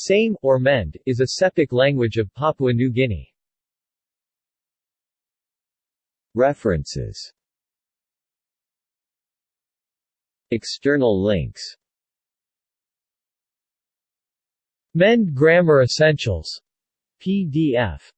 Same, or Mend is a Sepik language of Papua New Guinea. References External links Mend Grammar Essentials. PDF